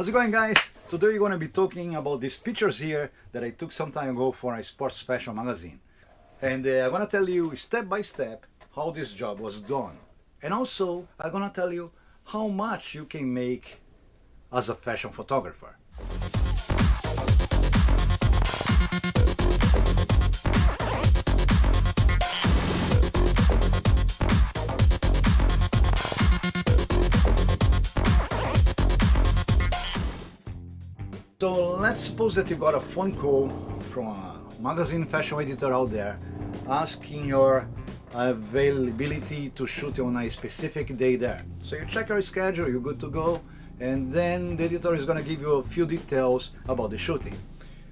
How's it going guys? Today we're going to be talking about these pictures here that I took some time ago for a sports fashion magazine. And uh, I'm going to tell you step by step how this job was done. And also I'm going to tell you how much you can make as a fashion photographer. Let's suppose that you got a phone call from a magazine fashion editor out there asking your availability to shoot on a specific day there. So you check your schedule, you're good to go, and then the editor is gonna give you a few details about the shooting.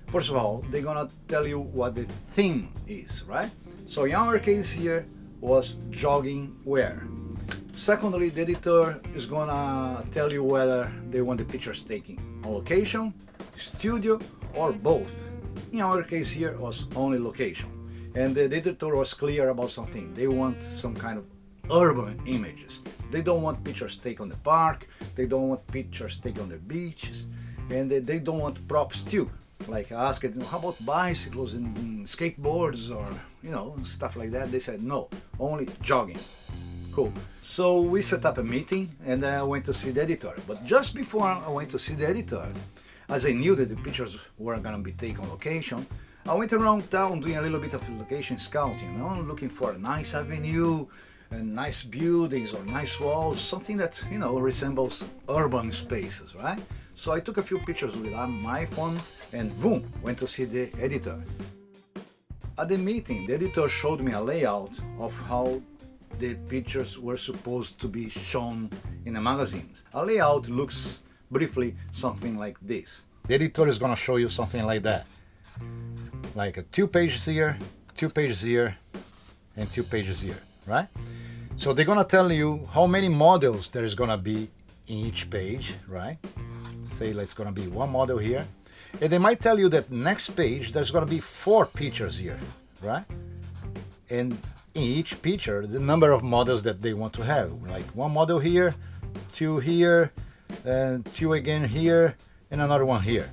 First of all, they're gonna tell you what the theme is, right? So in our case here was jogging wear. Secondly, the editor is gonna tell you whether they want the pictures taken on location studio or both. In our case here was only location. And the editor was clear about something. They want some kind of urban images. They don't want pictures taken on the park, they don't want pictures taken on the beaches, and they, don't want props too. Like I asked, how about bicycles and skateboards or, you know, stuff like that? They said, no, only jogging. Cool. So we set up a meeting and I went to see the editor. But just before I went to see the editor, as I knew that the pictures were gonna be taken on location, I went around town doing a little bit of location scouting, you know, looking for a nice avenue, and nice buildings or nice walls, something that, you know, resembles urban spaces, right? So I took a few pictures with my phone and boom, went to see the editor. At the meeting, the editor showed me a layout of how the pictures were supposed to be shown in the magazines. A layout looks briefly something like this. The editor is going to show you something like that. Like a two pages here, two pages here, and two pages here, right? So they're going to tell you how many models there is going to be in each page, right? Say it's going to be one model here. And they might tell you that next page there's going to be four pictures here, right? And in each picture, the number of models that they want to have, like one model here, two here, and two again here and another one here.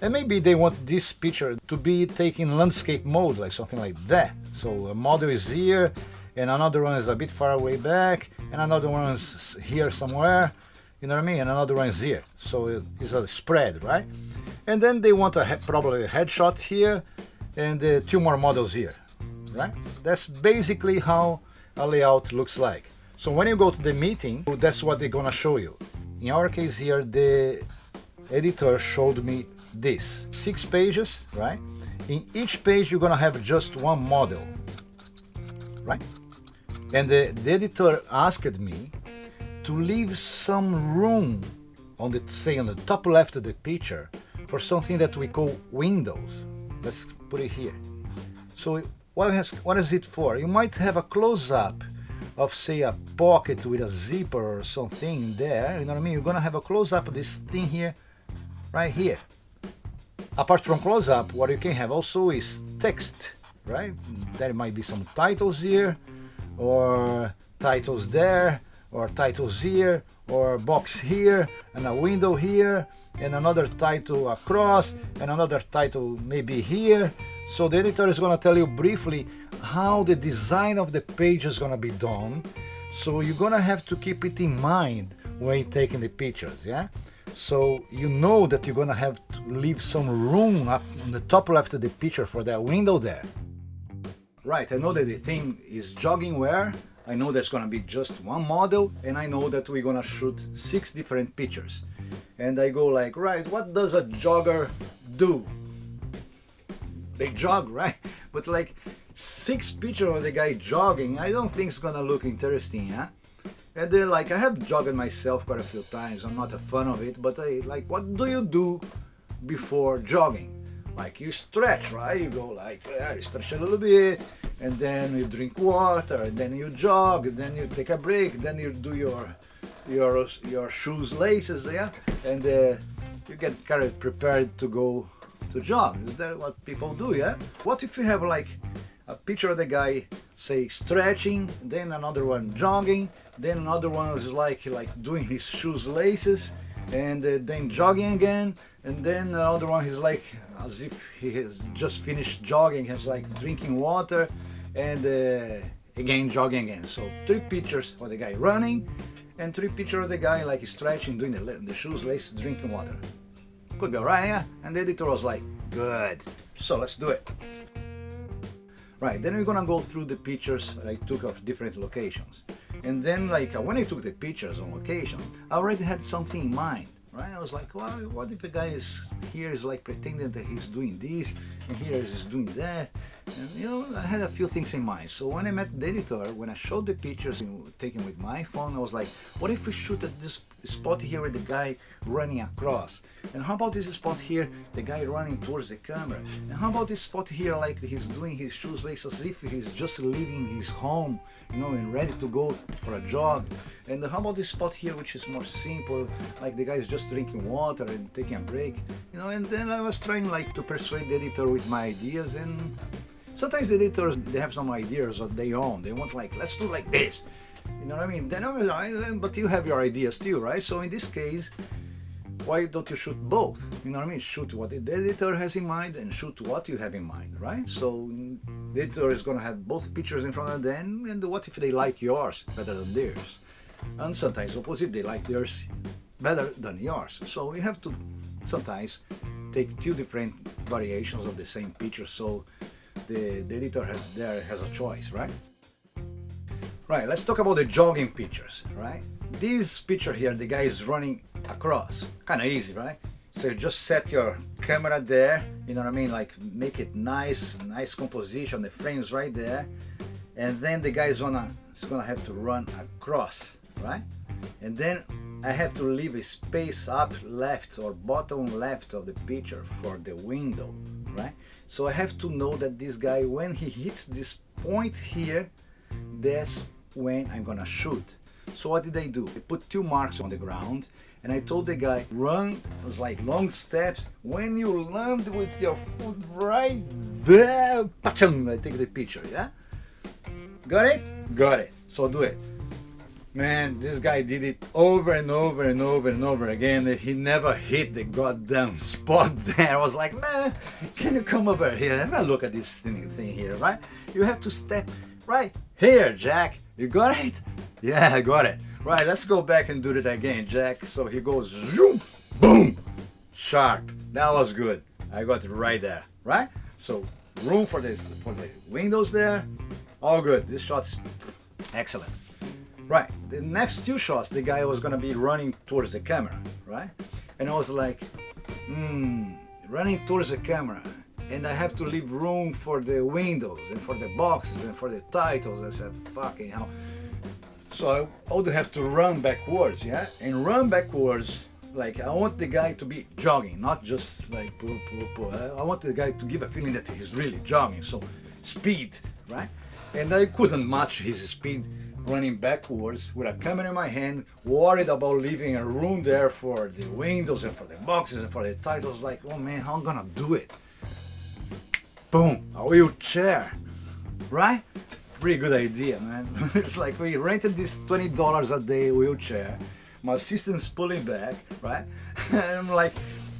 And maybe they want this picture to be taken landscape mode like something like that. So a model is here and another one is a bit far away back and another one is here somewhere you know what I mean? And another one is here. So it's a spread right? And then they want a probably a headshot here and uh, two more models here right? That's basically how a layout looks like. So when you go to the meeting that's what they're gonna show you in our case here, the editor showed me this. Six pages, right? In each page, you're gonna have just one model, right? And the, the editor asked me to leave some room on the, say, on the top left of the picture for something that we call windows. Let's put it here. So what, has, what is it for? You might have a close-up of say a pocket with a zipper or something there, you know what I mean? You're gonna have a close-up of this thing here, right here. Apart from close-up, what you can have also is text, right? There might be some titles here, or titles there, or titles here, or box here, and a window here, and another title across, and another title maybe here. So the editor is gonna tell you briefly how the design of the page is gonna be done. So you're gonna have to keep it in mind when taking the pictures, yeah? So you know that you're gonna have to leave some room up on the top left of the picture for that window there. Right, I know that the thing is jogging wear. I know there's gonna be just one model and I know that we're gonna shoot six different pictures. And I go like, right, what does a jogger do? They jog, right? But like, six picture of the guy jogging, I don't think it's gonna look interesting, yeah? And then like, I have jogged myself quite a few times, I'm not a fan of it, but I, like, what do you do before jogging? Like you stretch, right? You go like, yeah, you stretch a little bit, and then you drink water, and then you jog, and then you take a break, then you do your your your shoes laces, yeah, and uh, you get kind of prepared to go to jog. Is that what people do, yeah? What if you have like a picture of the guy say stretching then another one jogging then another one is like like doing his shoes laces and uh, then jogging again, and then the other one he's like as if he has just finished jogging, he's like drinking water, and uh, again jogging again. So three pictures of the guy running, and three pictures of the guy like stretching, doing the, the shoes lace, drinking water. Could be alright, yeah? And the editor was like, good. So let's do it. Right, then we're gonna go through the pictures I took of different locations. And then like uh, when I took the pictures on location, I already had something in mind, right? I was like, well, what if the guy is here is like pretending that he's doing this, and here is doing that, and you know, I had a few things in mind. So when I met the editor, when I showed the pictures taken with my phone, I was like, what if we shoot at this spot here with the guy running across? And how about this spot here, the guy running towards the camera? And how about this spot here, like he's doing his shoes lace as if he's just leaving his home, you know, and ready to go for a jog? And how about this spot here, which is more simple, like the guy is just drinking water and taking a break, you know? And then I was trying like to persuade the editor with my ideas and Sometimes the editors, they have some ideas of their own. They want like, let's do like this. You know what I mean? Then, oh, but you have your ideas too, right? So in this case, why don't you shoot both? You know what I mean? Shoot what the editor has in mind and shoot what you have in mind, right? So the editor is going to have both pictures in front of them and what if they like yours better than theirs? And sometimes opposite, they like theirs better than yours. So you have to sometimes take two different variations of the same picture so the, the editor has, there has a choice, right? Right, let's talk about the jogging pictures, right? This picture here, the guy is running across, kind of easy, right? So you just set your camera there, you know what I mean? Like make it nice, nice composition, the frame's right there. And then the guy is gonna, is gonna have to run across, right? And then I have to leave a space up left or bottom left of the picture for the window, right? So I have to know that this guy, when he hits this point here, that's when I'm gonna shoot. So what did I do? I put two marks on the ground and I told the guy, run, it was like long steps. When you land with your foot right there, I take the picture, yeah? Got it? Got it. So do it. Man, this guy did it over and over and over and over again. He never hit the goddamn spot there. I was like, man, can you come over here? Have a look at this thing, here, right? You have to step right here, Jack. You got it? Yeah, I got it. Right, let's go back and do that again, Jack. So he goes, zoom, boom, sharp. That was good. I got it right there, right? So room for this, for the windows there. All good. This shot's excellent. Right, the next two shots, the guy was gonna be running towards the camera, right? And I was like, hmm, running towards the camera, and I have to leave room for the windows and for the boxes and for the titles. I said, fucking hell. So I would have to run backwards, yeah? And run backwards, like I want the guy to be jogging, not just like poo, poo, poo. I want the guy to give a feeling that he's really jogging, so speed, right? And I couldn't match his speed running backwards with a camera in my hand, worried about leaving a room there for the windows and for the boxes and for the titles. Like, oh man, how I'm gonna do it? Boom, a wheelchair, right? Pretty good idea, man. it's like we rented this $20 a day wheelchair. My assistant's pulling back, right? and I'm like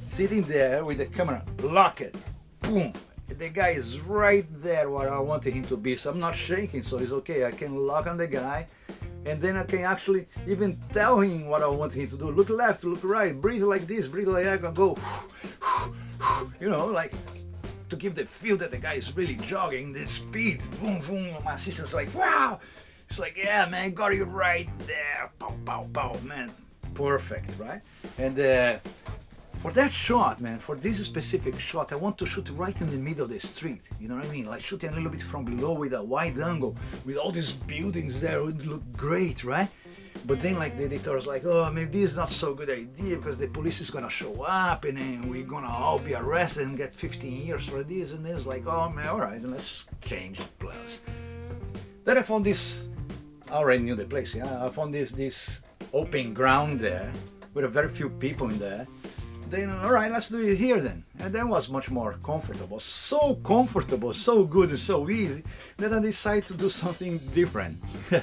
sitting there with the camera, lock it, boom, the guy is right there where I wanted him to be so I'm not shaking so it's okay. I can lock on the guy and then I can actually even tell him what I want him to do. Look left look right breathe like this breathe like that and go you know like to give the feel that the guy is really jogging the speed boom boom my assistant's like wow! It's like yeah man got you right there. Pow pow pow man. Perfect right? And uh, for that shot, man, for this specific shot, I want to shoot right in the middle of the street. You know what I mean? Like shooting a little bit from below with a wide angle, with all these buildings there, it would look great, right? But then like the editor was like, oh, maybe is not so good idea because the police is gonna show up and then we're gonna all be arrested and get 15 years for this and this. Like, oh man, all right, let's change plans. Then I found this, I already knew the place, yeah? I found this, this open ground there with a very few people in there then all right let's do it here then and that was much more comfortable so comfortable so good and so easy that I decided to do something different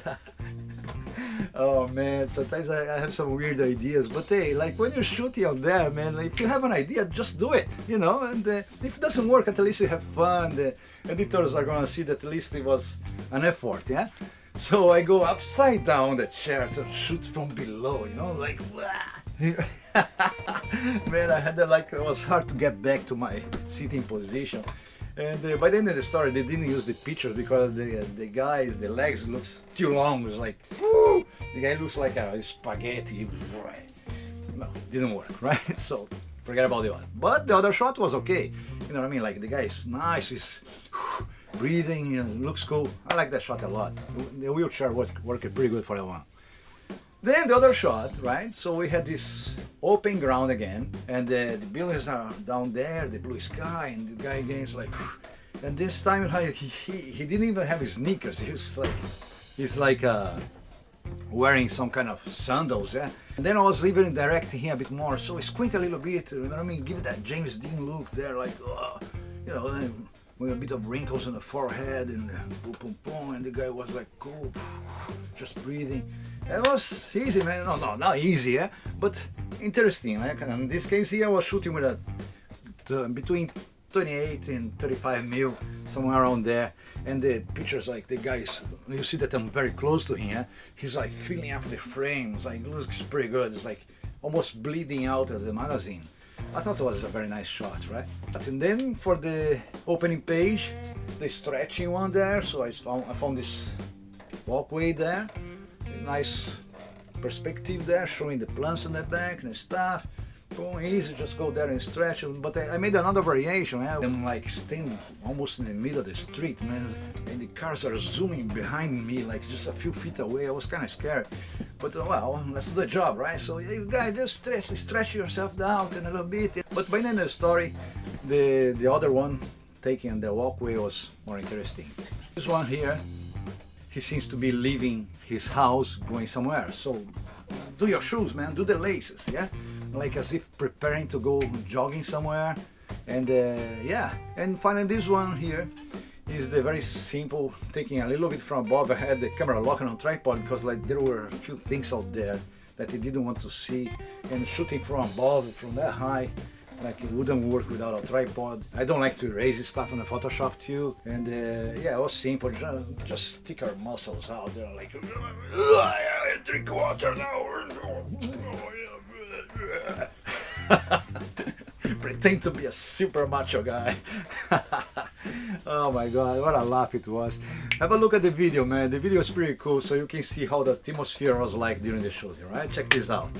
oh man, sometimes I, I, have some weird ideas, but hey, like when you're shooting out there, man, like, if you have an idea, just do it, you know. And uh, if it doesn't work, at least you have fun. The editors are gonna see that at least it was an effort, yeah. So I go upside down the chair to shoot from below, you know, like. man, I had that like it was hard to get back to my sitting position. And uh, by the end of the story, they didn't use the pictures because the uh, the guys, the legs looks too long. It's like, the guy looks like a spaghetti. No, didn't work, right? So forget about the one. But the other shot was okay. You know what I mean? Like the guy is nice, he's breathing, and looks cool. I like that shot a lot. The wheelchair worked, worked pretty good for that one. Then the other shot, right? So we had this open ground again, and the, the buildings are down there, the blue sky, and the guy again is like, and this time he, he, he didn't even have his sneakers. He was like, he's like uh, wearing some kind of sandals, yeah. And then I was even directing him a bit more, so he squint a little bit, you know what I mean? Give it that James Dean look there, like, oh, you know, with a bit of wrinkles on the forehead and boom, boom, boom, and the guy was like, cool, just breathing. It was easy, man. No, no, not easy, yeah? but interesting. Eh? Like in this case here, I was shooting with a between 28 and 35 mil, somewhere around there. And the pictures, like the guys, you see that I'm very close to him. Yeah? He's like filling up the frames, like looks pretty good. It's like almost bleeding out of the magazine. I thought it was a very nice shot, right? And then for the opening page, the stretching one there, so I found, I found this walkway there nice perspective there, showing the plants in the back and stuff. Going easy, just go there and stretch. But I, I made another variation. Eh? I'm like standing almost in the middle of the street, man, and the cars are zooming behind me, like just a few feet away. I was kind of scared. But uh, well, let's do the job, right? So you guys just stretch, stretch yourself down a little bit. But by the end of the story, the the other one taking the walkway was more interesting. This one here he seems to be leaving his house going somewhere so do your shoes man do the laces yeah like as if preparing to go jogging somewhere and uh, yeah and finally this one here is the very simple taking a little bit from above I had the camera locking on tripod because like there were a few things out there that he didn't want to see and shooting from above from that high like it wouldn't work without a tripod. I don't like to erase stuff on the Photoshop too. And uh, yeah, it was simple, just, just stick our muscles out there like, drink water now. Pretend to be a super macho guy. oh my god, what a laugh it was. Have a look at the video, man. The video is pretty cool, so you can see how the atmosphere was like during the shooting, right? Check this out.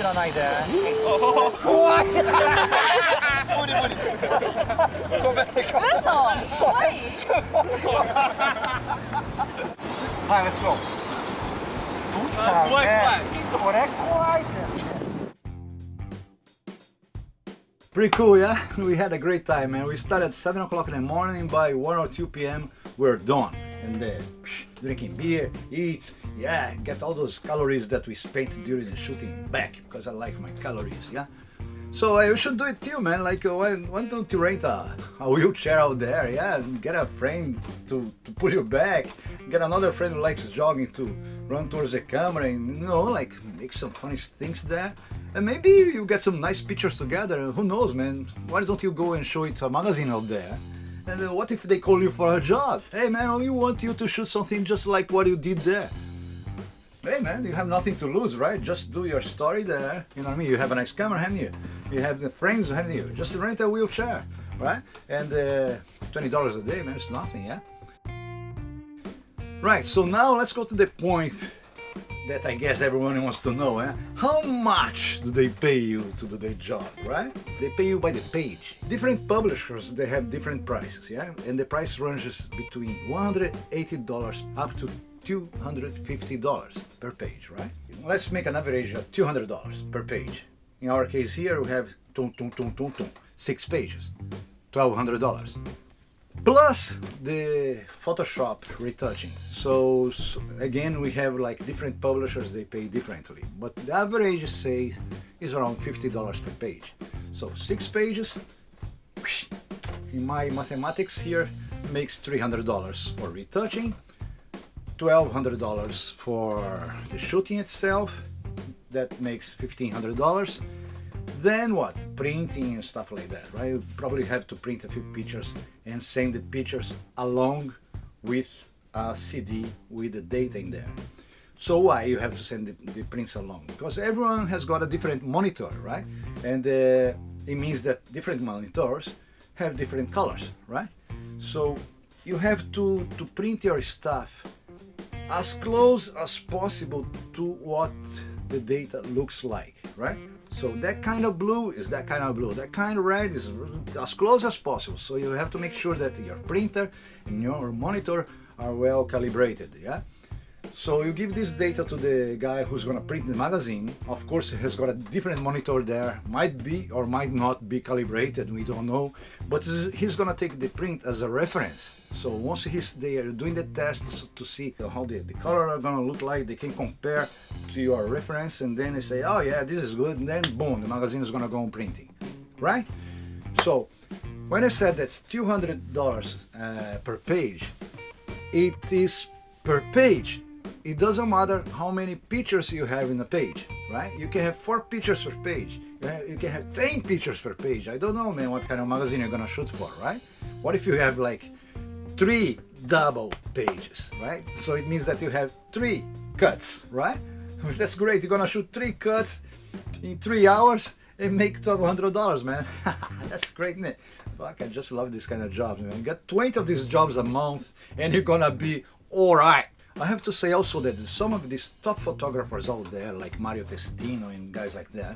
知らないで怖い無理無理ごめん嘘怖いはい、let's go 怖い怖いこれ怖いって Pretty cool, yeah? We had a great time, man. We started at 7 o'clock in the morning. By 1 or 2 p.m., we're done. And uh, drinking beer, eat, yeah, get all those calories that we spent during the shooting back because I like my calories, yeah? So uh, you should do it too, man. Like, uh, why, why don't you rent a, a wheelchair out there? Yeah, and get a friend to, to put you back. Get another friend who likes jogging to run towards the camera and, you know, like make some funny things there. And maybe you get some nice pictures together. Who knows, man? Why don't you go and show it to a magazine out there? And uh, what if they call you for a job? Hey, man, we want you to shoot something just like what you did there. Hey man, you have nothing to lose, right? Just do your story there. You know what I mean? You have a nice camera, haven't you? You have the friends, haven't you? Just rent a wheelchair, right? And uh, $20 a day, man, it's nothing, yeah? Right, so now let's go to the point that I guess everyone wants to know, eh? How much do they pay you to do their job, right? They pay you by the page. Different publishers, they have different prices, yeah? And the price ranges between $180 up to $250 per page, right? Let's make an average of $200 per page. In our case here, we have tum, tum, tum, tum, tum, six pages, $1,200. Plus the Photoshop retouching. So, so, again, we have like different publishers, they pay differently. But the average, say, is around $50 per page. So six pages, in my mathematics here, makes $300 for retouching $1,200 for the shooting itself, that makes $1,500. Then what? Printing and stuff like that, right? You probably have to print a few pictures and send the pictures along with a CD with the data in there. So why you have to send the, the prints along? Because everyone has got a different monitor, right? And uh, it means that different monitors have different colors, right? So you have to, to print your stuff as close as possible to what the data looks like, right? So that kind of blue is that kind of blue, that kind of red is as close as possible. So you have to make sure that your printer and your monitor are well calibrated, yeah? So you give this data to the guy who's gonna print the magazine. Of course, he has got a different monitor there. Might be or might not be calibrated, we don't know. But he's gonna take the print as a reference. So once he's there doing the test to see how the, the color are gonna look like, they can compare to your reference and then they say, oh yeah, this is good. And then boom, the magazine is gonna go on printing, right? So when I said that's $200 uh, per page, it is per page it doesn't matter how many pictures you have in a page, right? You can have four pictures per page. You can have 10 pictures per page. I don't know, man, what kind of magazine you're gonna shoot for, right? What if you have like three double pages, right? So it means that you have three cuts, right? That's great. You're gonna shoot three cuts in three hours and make $1,200, man. That's great, it? Fuck, I just love this kind of jobs, man. You get 20 of these jobs a month and you're gonna be all right. I have to say also that some of these top photographers out there, like Mario Testino and guys like that,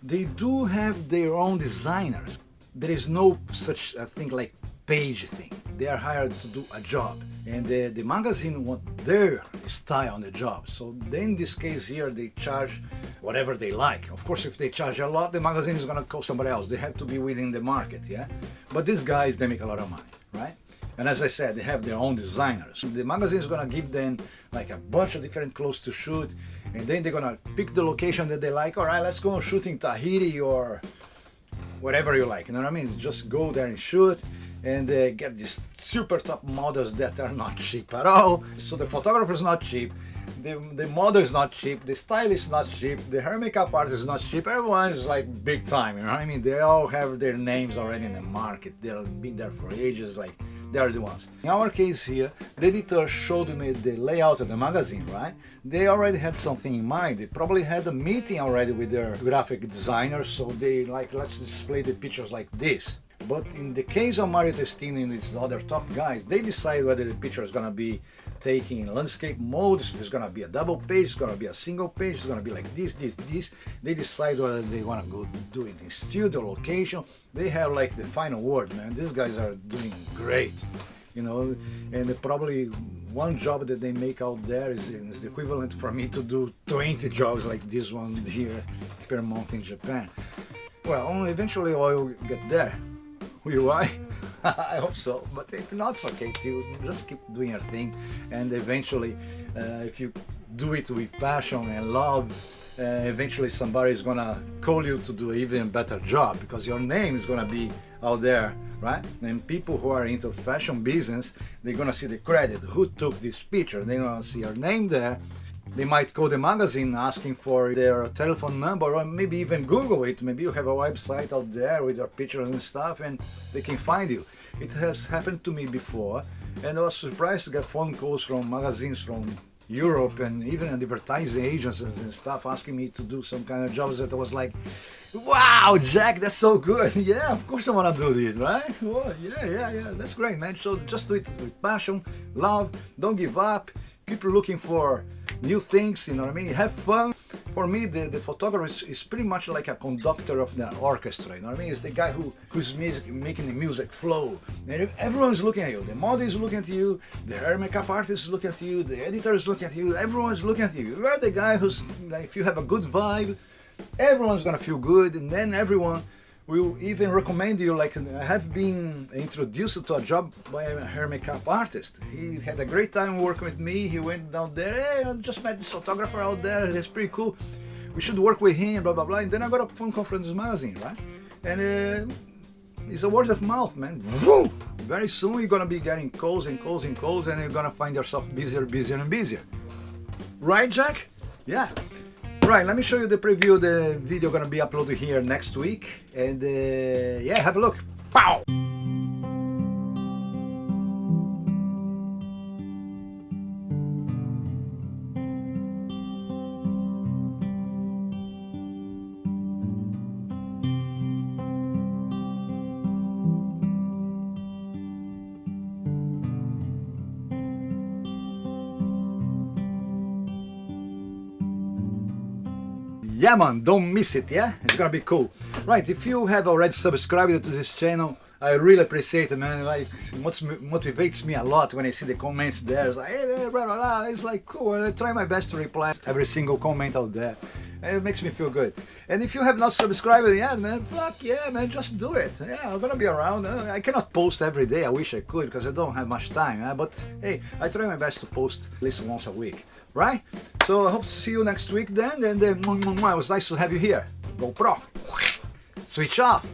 they do have their own designers. There is no such a thing like page thing. They are hired to do a job and the, the magazine want their style on the job. So then in this case here, they charge whatever they like. Of course, if they charge a lot, the magazine is gonna call somebody else. They have to be within the market, yeah? But these guys, they make a lot of money, right? And as I said, they have their own designers. The magazine is gonna give them like a bunch of different clothes to shoot, and then they're gonna pick the location that they like. All right, let's go shoot in Tahiti or whatever you like. You know what I mean? Just go there and shoot and get these super top models that are not cheap at all. So the photographer is not cheap, the, the model is not cheap, the stylist is not cheap, the hair makeup artist is not cheap, everyone is like big time, you know what I mean? They all have their names already in the market, they've been there for ages, like they are the ones. In our case here, the editor showed me the layout of the magazine, right? They already had something in mind. They probably had a meeting already with their graphic designer, so they like, let's display the pictures like this. But in the case of Mario Testino and his other top guys, they decide whether the picture is gonna be taken in landscape mode, if it's gonna be a double page, it's gonna be a single page, it's gonna be like this, this, this. They decide whether they wanna go do it in studio, location. They have like the final word, man. These guys are doing great, you know, and probably one job that they make out there is, is the equivalent for me to do 20 jobs like this one here per month in Japan. Well, only eventually I will get there. Will I? I hope so. But if not, it's okay too. Just keep doing your thing, and eventually, uh, if you do it with passion and love, uh, eventually somebody is gonna call you to do even better job because your name is gonna be out there, right? And people who are into fashion business, they're gonna see the credit. Who took this picture? They're gonna see your name there they might call the magazine asking for their telephone number or maybe even Google it. Maybe you have a website out there with your pictures and stuff and they can find you. It has happened to me before and I was surprised to get phone calls from magazines from Europe and even advertising agencies and stuff asking me to do some kind of jobs that I was like, wow, Jack, that's so good. yeah, of course I want to do this, right? Well, yeah, yeah, yeah, that's great, man. So just do it with passion, love, don't give up, keep looking for new things, you know what I mean? Have fun. For me, the, the photographer is, is pretty much like a conductor of the orchestra, you know what I mean? It's the guy who who's music, making the music flow. And everyone's looking at you. The model is looking at you, the hair makeup artist is looking at you, the editor is looking at you, everyone's looking at you. You are the guy who's, like, if you have a good vibe, everyone's gonna feel good, and then everyone will even recommend you like I have been introduced to a job by a hair makeup artist. He had a great time working with me. He went down there hey I just met this photographer out there. He's pretty cool. We should work with him blah blah blah. And then I got a phone call from this magazine right? And uh, it's a word of mouth man. Very soon you're gonna be getting calls and calls and calls and you're gonna find yourself busier busier and busier. Right Jack? Yeah Right, let me show you the preview. The video gonna be uploaded here next week. And uh, yeah, have a look. Pow! Yeah man don't miss it yeah? It's gonna be cool. Right if you have already subscribed to this channel I really appreciate it man. Like motivates me a lot when I see the comments there. It's like hey, blah, blah, blah. it's like cool I try my best to reply every single comment out there. And it makes me feel good. And if you have not subscribed yet man fuck yeah man just do it. Yeah I'm gonna be around uh, I cannot post every day. I wish I could because I don't have much time uh, but hey I try my best to post at least once a week right? So I hope to see you next week then, and uh, it was nice to have you here. GoPro, switch off.